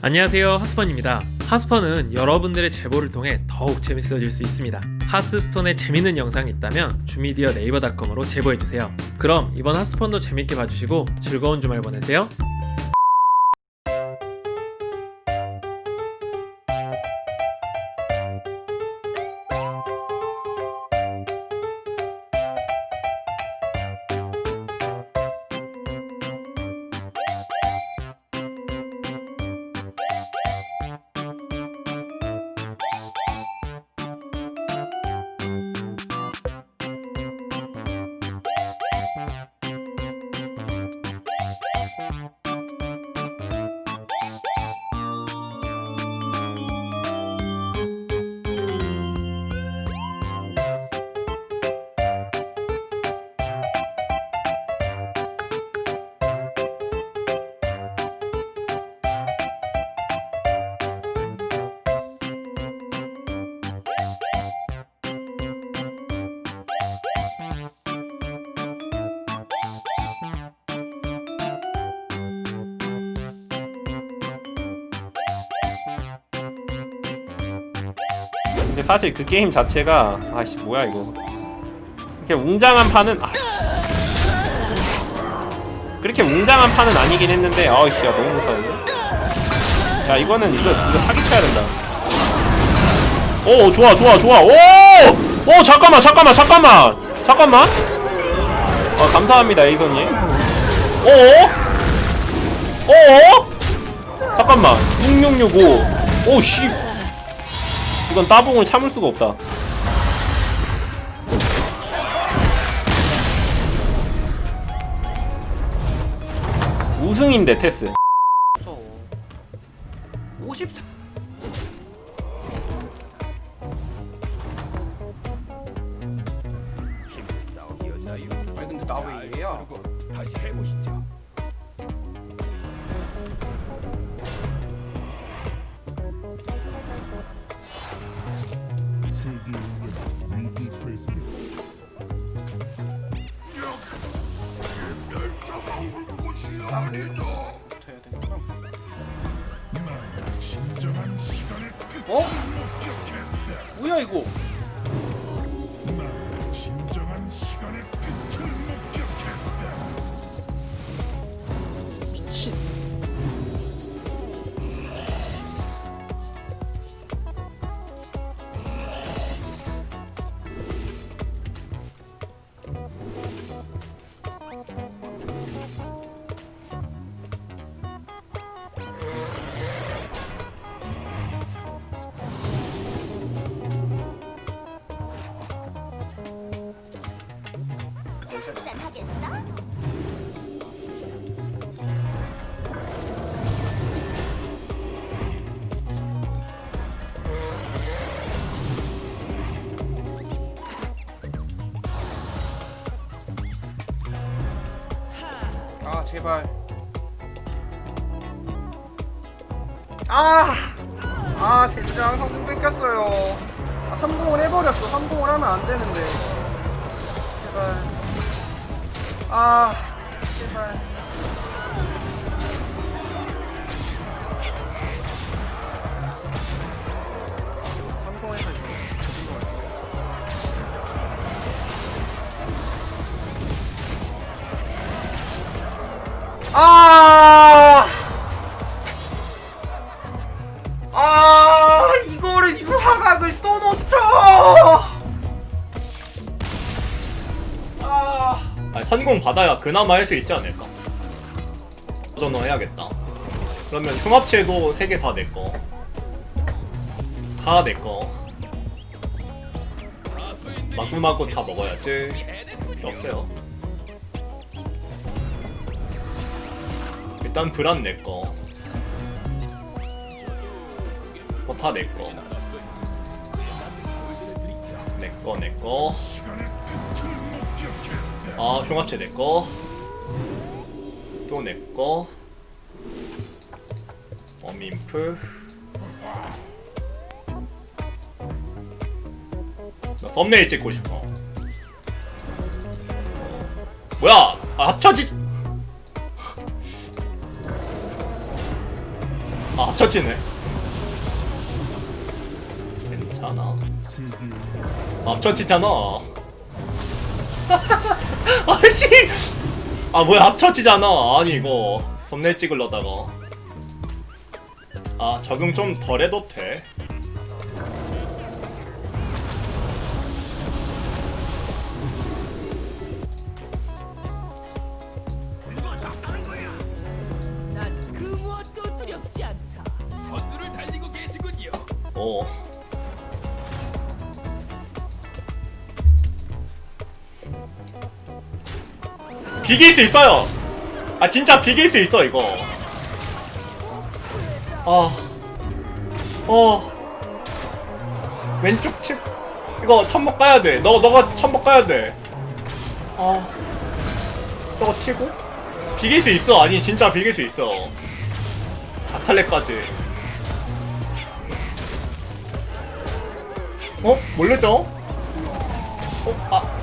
안녕하세요 하스펀입니다. 하스펀은 여러분들의 제보를 통해 더욱 재밌어질 수 있습니다. 하스스톤에 재밌는 영상이 있다면 주미디어 네이버닷컴으로 제보해주세요. 그럼 이번 하스펀도 재밌게 봐주시고 즐거운 주말 보내세요 근데 사실 그 게임 자체가 아씨 뭐야 이거. 이렇게 웅장한 판은 아. 그렇게 웅장한 판은 아니긴 했는데 아이씨 야 너무 무서운데? 야 이거는 이거 이거 사기쳐야 된다. 오 좋아 좋아 좋아. 오오 잠깐만 잠깐만 잠깐만. 잠깐만. 아 감사합니다 에이선님. 오오? 오오? 잠깐만. 6665 오씨 이건 따봉을 참을 수가 없다. 우승인데 테스. 54 아니 근데 나왜 이래야? 다시 해보시죠. 붙어야 되는구나 어? 뭐야 이거? 제발. 아! 아 젠장 성공 뺏겼어요. 아 성공을 해버렸어. 성공을 하면 안 되는데. 제발. 아 제발 아! 아, 이거를 유화각을 또 놓쳐! 아, 아니, 선공 받아야 그나마 할 수 있지 않을까? 전화 해야겠다. 그러면 흉합체도 3개 다 내꺼. 다 내꺼. 마구마구 다 먹어야지. 없어요. 일단 브란 내꺼. 뭐다 내꺼. 내꺼 내꺼. 아 흉합체 내꺼 또 내꺼 어민프 나 썸네일 찍고 싶어 뭐야 아 합쳐지 아 앞처치네. 괜찮아. 앞처치잖아. 아씨! 아 뭐야 앞처치잖아. 아니 이거. 썸네일 찍으려다가. 아 적응 좀 덜 해도 돼 어. 비길 수 있어요. 아 진짜 비길 수 있어 이거. 아, 어. 왼쪽 칩 이거 천목 가야 돼. 너 너가 천목 가야 돼. 아, 저거 치고 비길 수 있어. 아니 진짜 비길 수 있어. 아탈레까지. 어? 몰렸죠? 어? 아